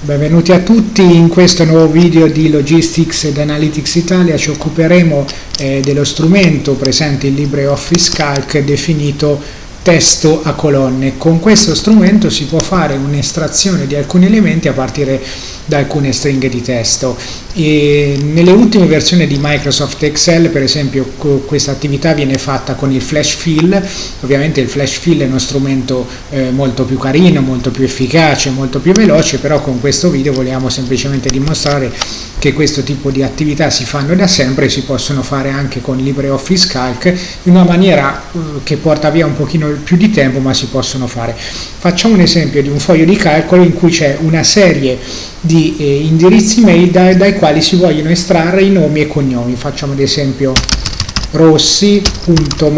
Benvenuti a tutti, in questo nuovo video di Logistics ed Analytics Italia. Ci occuperemo eh, dello strumento presente in LibreOffice Calc definito testo a colonne. Con questo strumento si può fare un'estrazione di alcuni elementi a partire da alcune stringhe di testo. E nelle ultime versioni di Microsoft Excel, per esempio, questa attività viene fatta con il flash fill. Ovviamente il flash fill è uno strumento eh, molto più carino, molto più efficace, molto più veloce, però con questo video vogliamo semplicemente dimostrare che questo tipo di attività si fanno da sempre e si possono fare anche con LibreOffice Calc in una maniera eh, che porta via un pochino più di tempo ma si possono fare. Facciamo un esempio di un foglio di calcolo in cui c'è una serie di eh, indirizzi mail dai, dai quali si vogliono estrarre i nomi e cognomi. Facciamo ad esempio rossi.mario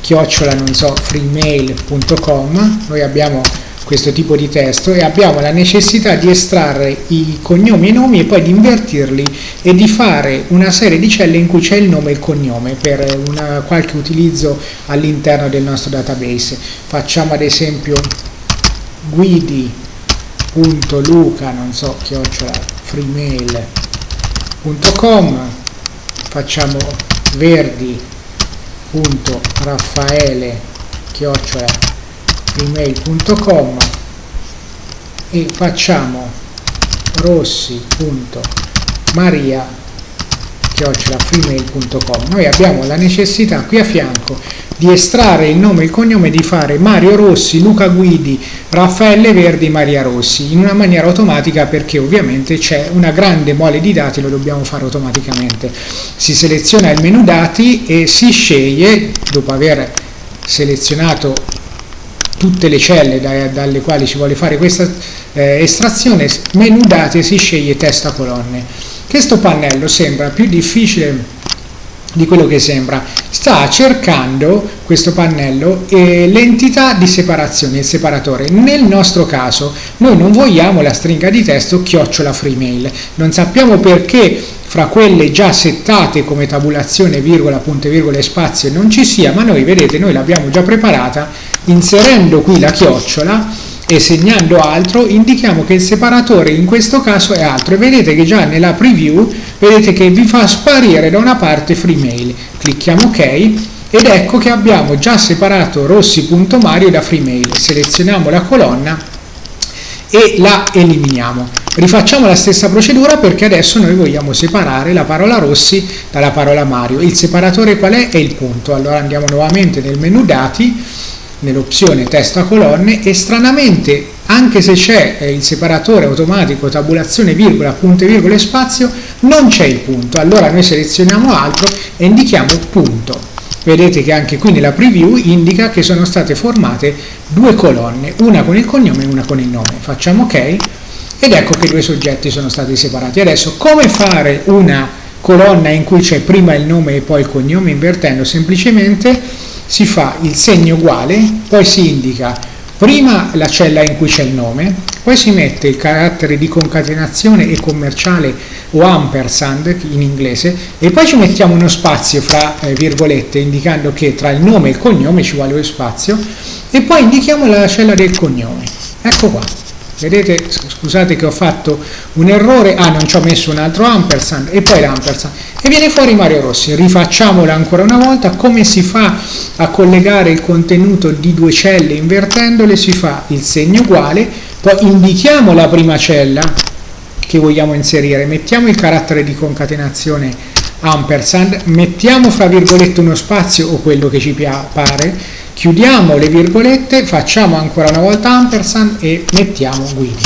chiocciola non so freemail.com noi abbiamo questo tipo di testo e abbiamo la necessità di estrarre i cognomi e i nomi e poi di invertirli e di fare una serie di celle in cui c'è il nome e il cognome per una, qualche utilizzo all'interno del nostro database. Facciamo ad esempio guidi.luca, non so, chiocciola freemail.com, facciamo verdi.raffaele chiocciola gmail.com e facciamo rossi.maria freemail.com noi abbiamo la necessità qui a fianco di estrarre il nome e il cognome di fare Mario Rossi, Luca Guidi, Raffaele Verdi, Maria Rossi in una maniera automatica perché ovviamente c'è una grande mole di dati lo dobbiamo fare automaticamente. Si seleziona il menu dati e si sceglie dopo aver selezionato tutte le celle da, dalle quali si vuole fare questa eh, estrazione, menu dati si sceglie testa colonne. Questo pannello sembra più difficile di quello che sembra, sta cercando questo pannello eh, l'entità di separazione, il separatore. Nel nostro caso noi non vogliamo la stringa di testo chiocciola freemail, non sappiamo perché fra quelle già settate come tabulazione, virgola, punte, virgole e spazio non ci sia, ma noi vedete, noi l'abbiamo già preparata, inserendo qui la chiocciola e segnando altro, indichiamo che il separatore in questo caso è altro e vedete che già nella preview, vedete che vi fa sparire da una parte freemail. Clicchiamo ok ed ecco che abbiamo già separato rossi.mario da freemail. Selezioniamo la colonna e la eliminiamo. Rifacciamo la stessa procedura perché adesso noi vogliamo separare la parola Rossi dalla parola Mario. Il separatore qual è? È il punto. Allora andiamo nuovamente nel menu dati, nell'opzione testa colonne e stranamente anche se c'è eh, il separatore automatico tabulazione virgola, punte virgole e spazio, non c'è il punto. Allora noi selezioniamo altro e indichiamo punto vedete che anche qui nella preview indica che sono state formate due colonne, una con il cognome e una con il nome. Facciamo ok ed ecco che due soggetti sono stati separati. Adesso come fare una colonna in cui c'è prima il nome e poi il cognome invertendo? Semplicemente si fa il segno uguale, poi si indica prima la cella in cui c'è il nome, poi si mette il carattere di concatenazione e commerciale o ampersand in inglese e poi ci mettiamo uno spazio fra eh, virgolette indicando che tra il nome e il cognome ci vuole lo spazio e poi indichiamo la cella del cognome. Ecco qua. Vedete, scusate che ho fatto un errore, ah non ci ho messo un altro ampersand e poi l'ampersand. E viene fuori Mario Rossi, rifacciamola ancora una volta, come si fa a collegare il contenuto di due celle invertendole, si fa il segno uguale, poi indichiamo la prima cella che vogliamo inserire, mettiamo il carattere di concatenazione ampersand, mettiamo fra virgolette uno spazio o quello che ci pare, chiudiamo le virgolette, facciamo ancora una volta ampersand e mettiamo guidi.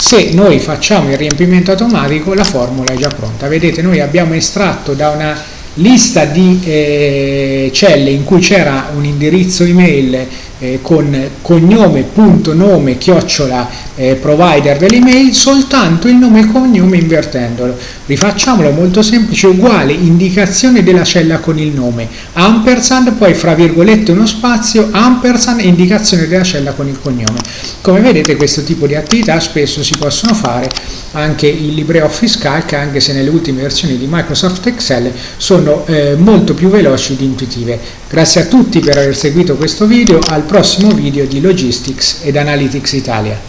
Se noi facciamo il riempimento automatico la formula è già pronta. Vedete noi abbiamo estratto da una lista di eh, celle in cui c'era un indirizzo email eh, con cognome, punto, nome, chiocciola, eh, provider dell'email, soltanto il nome e cognome invertendolo. Rifacciamolo molto semplice, uguale, indicazione della cella con il nome, ampersand, poi fra virgolette uno spazio, ampersand, indicazione della cella con il cognome. Come vedete questo tipo di attività spesso si possono fare anche in LibreOffice Calc, anche se nelle ultime versioni di Microsoft Excel sono eh, molto più veloci ed intuitive. Grazie a tutti per aver seguito questo video, al prossimo video di Logistics ed Analytics Italia.